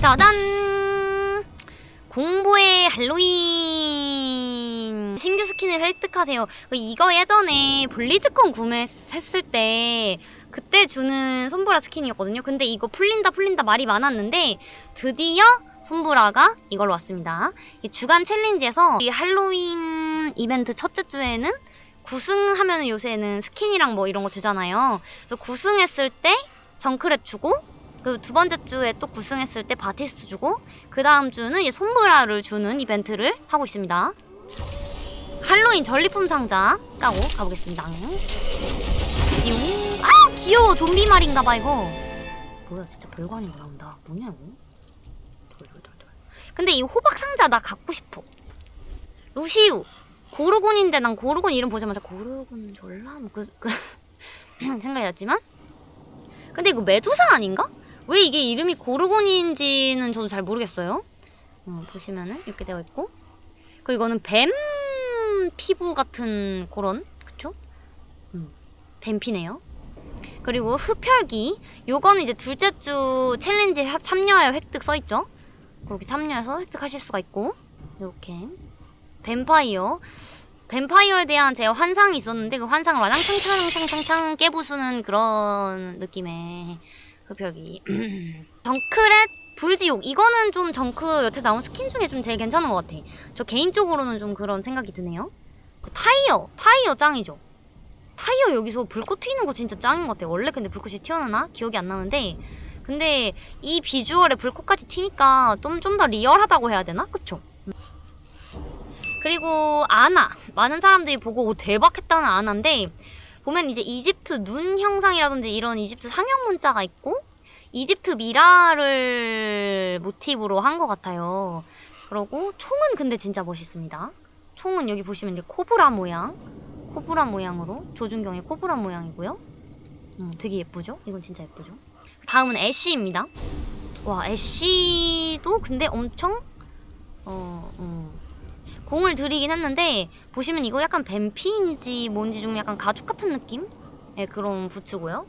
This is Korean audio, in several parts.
짜잔! 공포의 할로윈 신규 스킨을 획득하세요. 이거 예전에 블리즈컨 구매했을 때 그때 주는 솜브라 스킨이었거든요. 근데 이거 풀린다 풀린다 말이 많았는데 드디어 솜브라가 이걸로 왔습니다. 이 주간 챌린지에서 이 할로윈 이벤트 첫째 주에는 구승하면 요새는 스킨이랑 뭐 이런 거 주잖아요. 그래서 구승했을 때 정크랩 주고 그 두 번째 주에 또 구승했을 때 바티스트 주고 그 다음 주는 이 손브라를 주는 이벤트를 하고 있습니다. 할로윈 전리품 상자 까고 가보겠습니다. 아 귀여워 좀비 말인가봐 이거. 뭐야 진짜 거 나온다. 뭐냐 이거? 돌돌돌돌. 근데 이 호박 상자 나 갖고 싶어. 루시우. 고르곤인데 난 고르곤 이름 보자마자 고르곤 졸라 뭐 그, 그 생각이 났지만 근데 이거 메두사 아닌가? 왜 이게 이름이 고르곤인지는 저도 잘 모르겠어요. 어, 보시면은 이렇게 되어 있고 그 이거는 뱀 피부 같은 그런 그쵸? 음, 뱀피네요. 그리고 흡혈기 요거는 이제 둘째 주 challenge 합- 참여하여 획득 써있죠. 그렇게 참여해서 획득하실 수가 있고 이렇게 뱀파이어 뱀파이어에 대한 제 환상이 있었는데 그 환상을 와장창창창창창 깨부수는 그런 느낌의 흡혈기 정크랫 불지옥. 이거는 좀 정크 여태 나온 스킨 중에 좀 제일 괜찮은 것 같아. 저 개인적으로는 좀 그런 생각이 드네요. 그 타이어. 타이어 짱이죠. 타이어 여기서 불꽃 튀는 거 진짜 짱인 것 같아 원래 근데 불꽃이 튀어나나? 기억이 안 나는데. 근데 이 비주얼에 불꽃까지 튀니까 좀 좀 더 리얼하다고 해야 되나? 그쵸? 그리고 아나. 많은 사람들이 보고 오, 대박 했다는 아나인데 보면 이제 이집트 눈 형상이라든지 이런 이집트 상형 문자가 있고 이집트 미라를 모티브로 한 것 같아요. 그리고 총은 근데 진짜 멋있습니다. 총은 여기 보시면 이제 코브라 모양, 코브라 모양으로 조준경의 코브라 모양이고요. 음, 되게 예쁘죠? 이건 진짜 예쁘죠? 다음은 애쉬입니다. 와 애쉬도 근데 엄청 어, 음, 공을 들이긴 했는데 보시면 이거 약간 뱀피인지 뭔지 좀 약간 가죽 같은 느낌? 의 그런 부츠고요.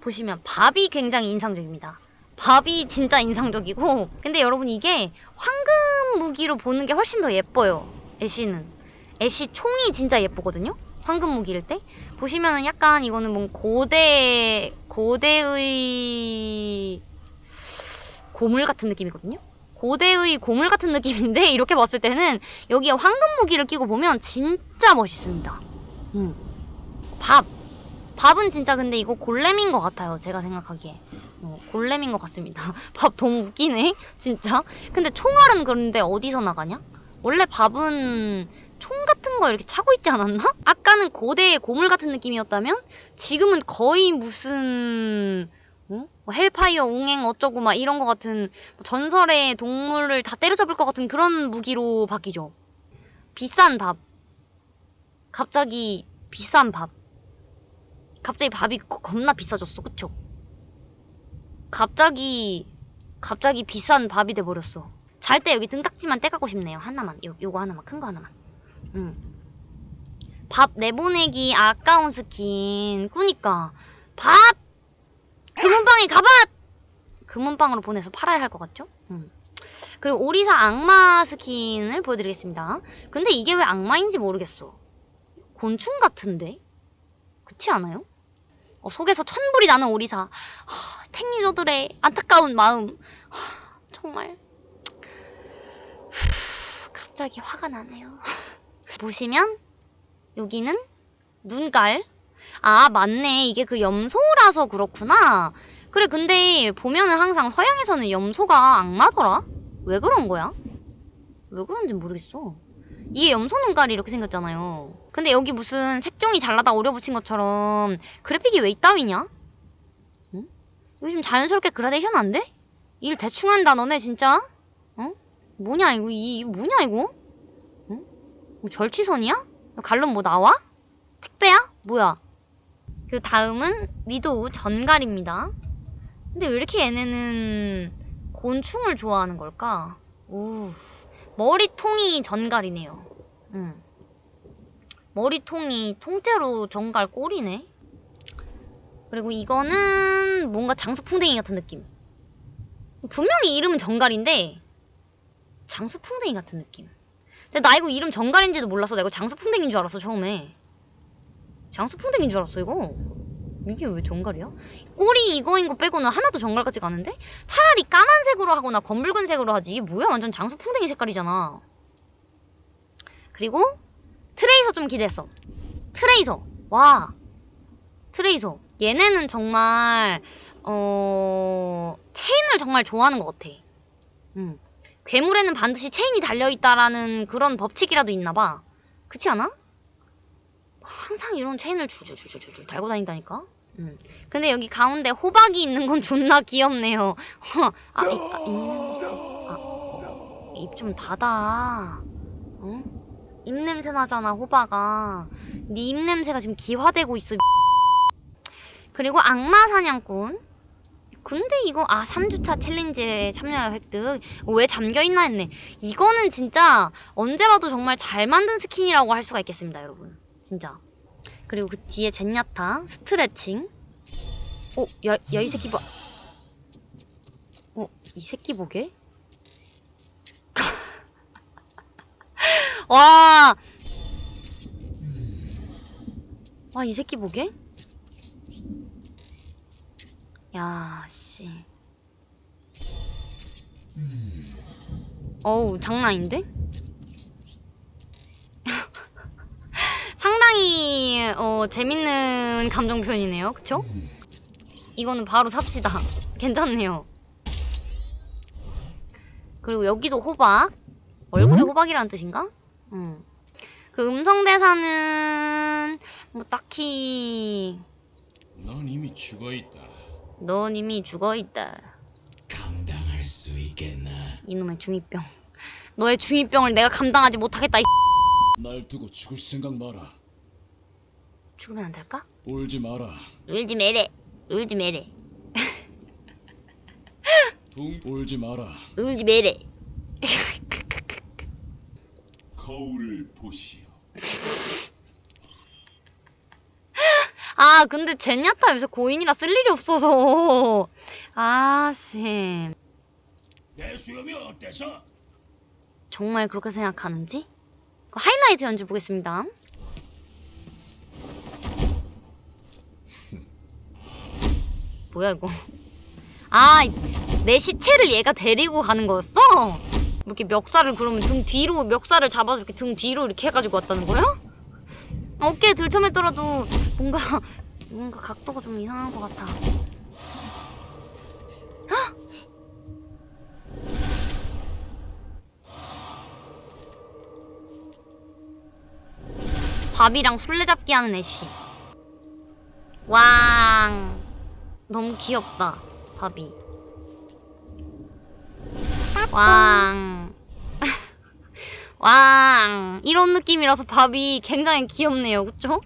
보시면 밥이 굉장히 인상적입니다. 밥이 진짜 인상적이고 근데 여러분 이게 황금 무기로 보는 게 훨씬 더 예뻐요. 애쉬는 애쉬 총이 진짜 예쁘거든요. 황금 무기일 때 보시면은 약간 이거는 뭔 고대 고대의 고물 같은 느낌이거든요. 고대의 고물 같은 느낌인데 이렇게 봤을 때는 여기에 황금 무기를 끼고 보면 진짜 멋있습니다. 음. 밥. 밥은 진짜 근데 이거 골렘인 것 같아요. 제가 생각하기에. 어, 골렘인 것 같습니다. 밥 너무 웃기네. 진짜. 근데 총알은 그런데 어디서 나가냐? 원래 밥은 총 같은 거 이렇게 차고 있지 않았나? 아까는 고대의 고물 같은 느낌이었다면 지금은 거의 무슨 어? 뭐 헬파이어 웅행 어쩌고 막 이런 거 같은 뭐 전설의 동물을 다 때려잡을 것 같은 그런 무기로 바뀌죠. 비싼 밥. 갑자기 비싼 밥. 갑자기 밥이 거- 겁나 비싸졌어. 그쵸? 갑자기 갑자기 비싼 밥이 돼버렸어. 잘 때 여기 등딱지만 떼가고 싶네요. 하나만. 요, 요거 하나만. 큰 거 하나만. 음. 밥 내보내기 아까운 스킨. 꾸니까. 밥! 금은방에 가밭! 금은방으로 보내서 팔아야 할 것 같죠? 음. 그리고 오리사 악마 스킨을 보여드리겠습니다. 근데 이게 왜 악마인지 모르겠어. 곤충 같은데? 그렇지 않아요? 어, 속에서 천불이 나는 오리사. 하, 택유저들의 안타까운 마음. 하, 정말. 후, 갑자기 화가 나네요. 보시면 여기는 눈깔. 아 맞네 이게 그 염소라서 그렇구나. 그래 근데 보면은 항상 서양에서는 염소가 악마더라. 왜 그런 거야? 왜 그런지 모르겠어. 이게 염소 눈깔이 이렇게 생겼잖아요. 근데 여기 무슨 색종이 잘라다 오려 붙인 것처럼 그래픽이 왜 이따위냐? 응? 이거 좀 자연스럽게 그라데이션 안 돼? 일 대충 한다 너네 진짜? 어? 뭐냐 이거 이 이거 뭐냐 이거? 응? 뭐 절취선이야? 갈론 뭐 나와? 택배야? 뭐야? 그 다음은 위도우 전갈입니다. 근데 왜 이렇게 얘네는 곤충을 좋아하는 걸까? 우 머리통이 전갈이네요. 음. 머리통이 통째로 전갈 꼴이네. 그리고 이거는 뭔가 장수풍뎅이 같은 느낌. 분명히 이름은 정갈인데 장수풍뎅이 같은 느낌. 근데 나 이거 이름 정갈인지도 몰랐어. 나 이거 장수풍뎅이인 줄 알았어 처음에. 장수풍뎅이인 줄 알았어 이거. 이게 왜 정갈이야? 꼬리 이거인 거 빼고는 하나도 정갈 같지가 않은데? 차라리 까만색으로 하거나 검붉은색으로 하지. 이게 뭐야? 완전 장수풍뎅이 색깔이잖아. 그리고 트레이서 좀 기대했어. 트레이서. 와. 트레이서. 얘네는 정말 어 체인을 정말 좋아하는 것 같아. 음. 괴물에는 반드시 체인이 달려있다라는 그런 법칙이라도 있나봐. 그렇지 않아? 항상 이런 체인을 줄줄줄줄줄 달고 다닌다니까? 음. 근데 여기 가운데 호박이 있는 건 존나 귀엽네요. 아, 이, 아, 입냄새. 아, 입 좀 닫아. 응? 입냄새 나잖아, 호박아. 네 입냄새가 지금 기화되고 있어. 그리고 악마 사냥꾼. 근데 이거 아 3주차 챌린지에 참여 획득 왜 잠겨있나 했네 이거는 진짜 언제 봐도 정말 잘 만든 스킨이라고 할 수가 있겠습니다 여러분 진짜 그리고 그 뒤에 젠야타 스트레칭 어? 야야 이 새끼 봐 어? 이 새끼 보게? 와 와, 이 새끼 보게? 야, 씨. 어우, 장난 아닌데? 상당히, 어, 재밌는 감정 표현이네요. 그쵸? 이거는 바로 삽시다. 괜찮네요. 그리고 여기도 호박. 얼굴에 호박이라는 뜻인가? 음. 그 음성 대사는, 뭐, 딱히, 넌 이미 죽어 있다. 넌 이미 죽어 있다. 감당할 수 있겠나? 이놈의 중이병. 너의 중이병을 내가 감당하지 못하겠다. 이날 두고 죽을 생각 마라. 죽으면 안 될까? 울지 마라. 울지 매래. 울지 매래. 둥 울지 마라. 울지 매래. 거울을 보시오. 아, 근데 젠야타 요새 고인이라 쓸 일이 없어서. 아, 씨. 내 수염이 어때서? 정말 그렇게 생각하는지? 그 하이라이트 연주 보겠습니다. 뭐야, 이거. 아, 내 시체를 얘가 데리고 가는 거였어? 이렇게 멱살을 그러면 등 뒤로, 멱살을 잡아서 이렇게 등 뒤로 이렇게 해가지고 왔다는 거야? 어깨에 들쳐맸더라도 뭔가, 뭔가 각도가 좀 이상한 것 같아. 헉! 밥이랑 술래잡기 하는 애쉬. 왕. 너무 귀엽다, 밥이. 왕. 왕. 이런 느낌이라서 밥이 굉장히 귀엽네요, 그쵸?